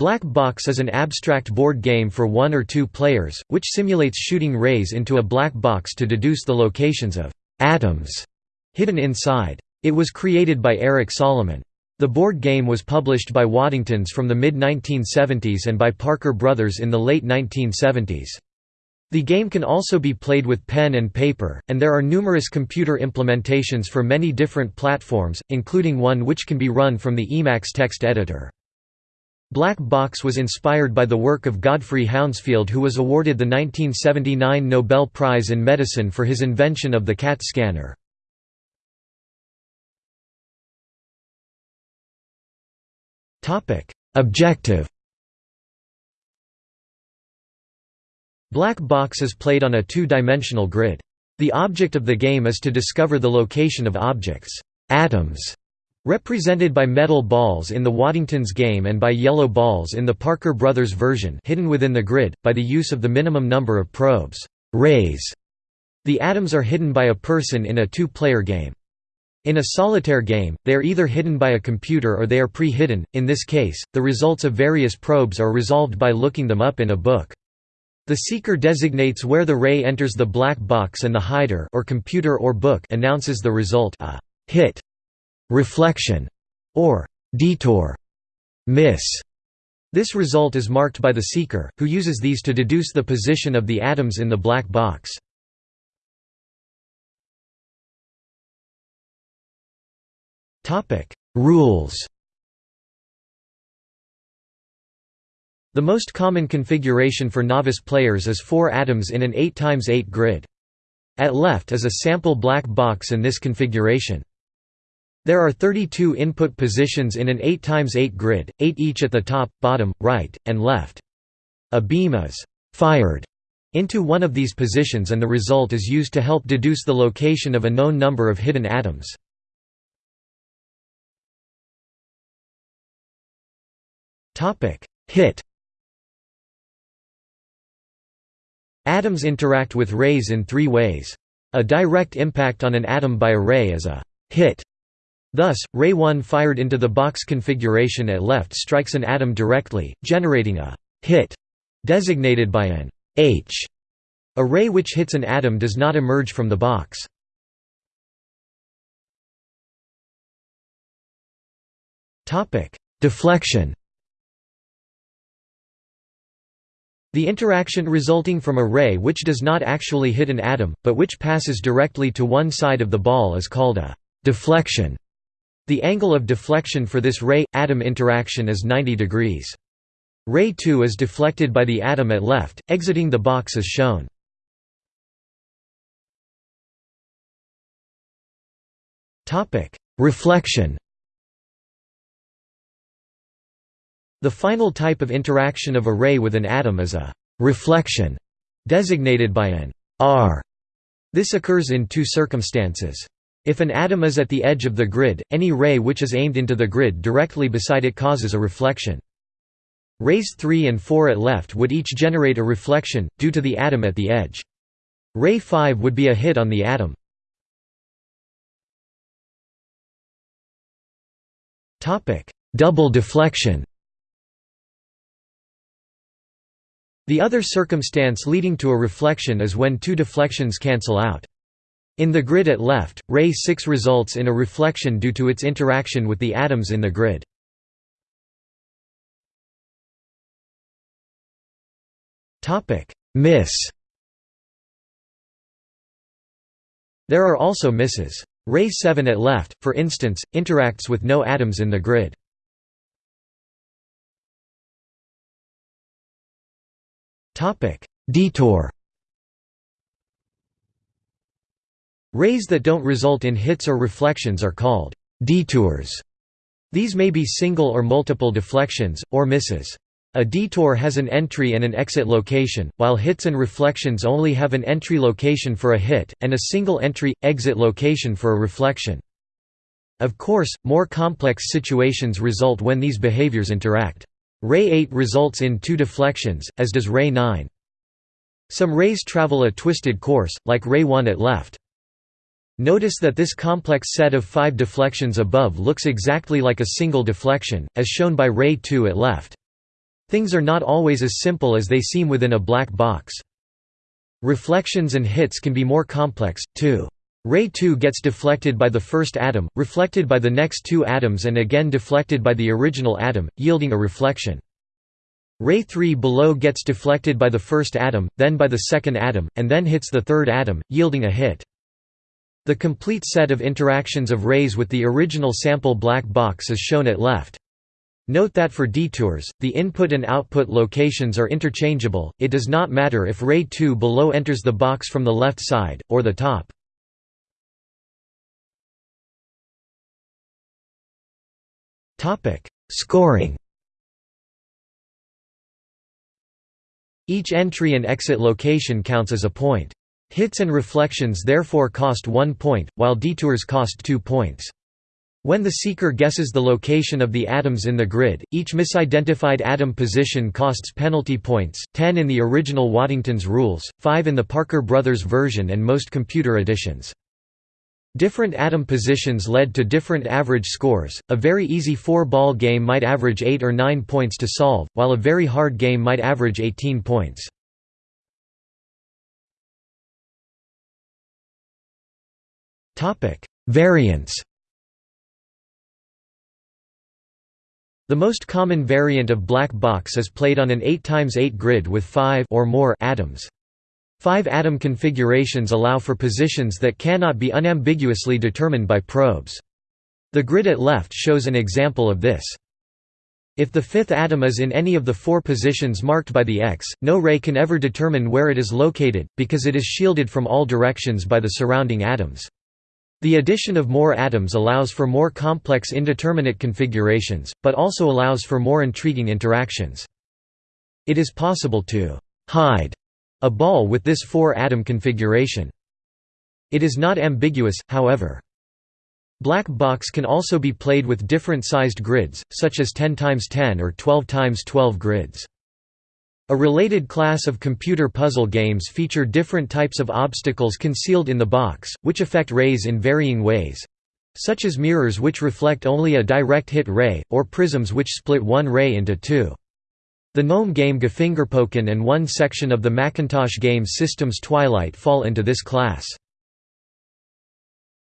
Black Box is an abstract board game for one or two players, which simulates shooting rays into a black box to deduce the locations of «atoms» hidden inside. It was created by Eric Solomon. The board game was published by Waddingtons from the mid-1970s and by Parker Brothers in the late 1970s. The game can also be played with pen and paper, and there are numerous computer implementations for many different platforms, including one which can be run from the Emacs text editor. Black Box was inspired by the work of Godfrey Hounsfield who was awarded the 1979 Nobel Prize in Medicine for his invention of the CAT scanner. Objective Black Box is played on a two-dimensional grid. The object of the game is to discover the location of objects atoms Represented by metal balls in the Waddingtons game and by yellow balls in the Parker Brothers version hidden within the grid, by the use of the minimum number of probes rays. The atoms are hidden by a person in a two-player game. In a solitaire game, they are either hidden by a computer or they are pre-hidden, in this case, the results of various probes are resolved by looking them up in a book. The seeker designates where the ray enters the black box and the hider or computer or book announces the result a hit reflection, or detour, miss. This result is marked by the seeker, who uses these to deduce the position of the atoms in the black box. Rules The most common configuration for novice players is four atoms in an 8x8 grid. At left is a sample black box in this configuration. There are 32 input positions in an 8x8 grid, 8 each at the top, bottom, right, and left. A beam is «fired» into one of these positions and the result is used to help deduce the location of a known number of hidden atoms. Hit Atoms interact with rays in three ways. A direct impact on an atom by a ray is a hit Thus, ray 1 fired into the box configuration at left strikes an atom directly, generating a hit designated by an H. A ray which hits an atom does not emerge from the box. Deflection The interaction resulting from a ray which does not actually hit an atom, but which passes directly to one side of the ball is called a deflection. The angle of deflection for this ray-atom interaction is 90 degrees. Ray 2 is deflected by the atom at left, exiting the box as shown. Reflection The final type of interaction of a ray with an atom is a «reflection», designated by an «R». This occurs in two circumstances. If an atom is at the edge of the grid, any ray which is aimed into the grid directly beside it causes a reflection. Rays 3 and 4 at left would each generate a reflection, due to the atom at the edge. Ray 5 would be a hit on the atom. Double deflection The other circumstance leading to a reflection is when two deflections cancel out. In the grid at left, ray 6 results in a reflection due to its interaction with the atoms in the grid. Miss There are also misses. Ray 7 at left, for instance, interacts with no atoms in the grid. Detour Rays that don't result in hits or reflections are called detours. These may be single or multiple deflections, or misses. A detour has an entry and an exit location, while hits and reflections only have an entry location for a hit, and a single entry-exit location for a reflection. Of course, more complex situations result when these behaviors interact. Ray 8 results in two deflections, as does Ray 9. Some rays travel a twisted course, like Ray 1 at left. Notice that this complex set of five deflections above looks exactly like a single deflection, as shown by ray 2 at left. Things are not always as simple as they seem within a black box. Reflections and hits can be more complex, too. Ray 2 gets deflected by the first atom, reflected by the next two atoms and again deflected by the original atom, yielding a reflection. Ray 3 below gets deflected by the first atom, then by the second atom, and then hits the third atom, yielding a hit. The complete set of interactions of rays with the original sample black box is shown at left. Note that for detours, the input and output locations are interchangeable, it does not matter if ray 2 below enters the box from the left side, or the top. Scoring. Each entry and exit location counts as a point. Hits and reflections therefore cost 1 point, while detours cost 2 points. When the seeker guesses the location of the atoms in the grid, each misidentified atom position costs penalty points, 10 in the original Waddington's rules, 5 in the Parker Brothers version and most computer editions. Different atom positions led to different average scores. A very easy four-ball game might average 8 or 9 points to solve, while a very hard game might average 18 points. Variants. The most common variant of black box is played on an 8x8 grid with 5 or more atoms. Five atom configurations allow for positions that cannot be unambiguously determined by probes. The grid at left shows an example of this. If the fifth atom is in any of the four positions marked by the X, no ray can ever determine where it is located, because it is shielded from all directions by the surrounding atoms. The addition of more atoms allows for more complex indeterminate configurations, but also allows for more intriguing interactions. It is possible to «hide» A ball with this four-atom configuration. It is not ambiguous, however. Black box can also be played with different sized grids, such as 10 x 10 or 12 x 12 grids. A related class of computer puzzle games feature different types of obstacles concealed in the box, which affect rays in varying ways—such as mirrors which reflect only a direct hit ray, or prisms which split one ray into two. The GNOME game Gefingerpoken and one section of the Macintosh game Systems Twilight fall into this class.